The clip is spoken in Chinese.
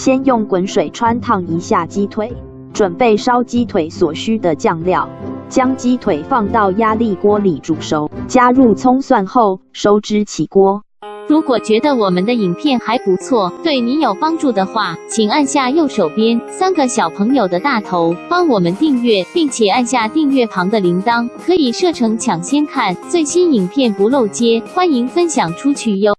先用滚水穿烫一下鸡腿，准备烧鸡腿所需的酱料。将鸡腿放到压力锅里煮熟，加入葱蒜后收汁。起锅。如果觉得我们的影片还不错，对你有帮助的话，请按下右手边三个小朋友的大头，帮我们订阅，并且按下订阅旁的铃铛，可以设成抢先看。最新影片不漏接，欢迎分享出去哟。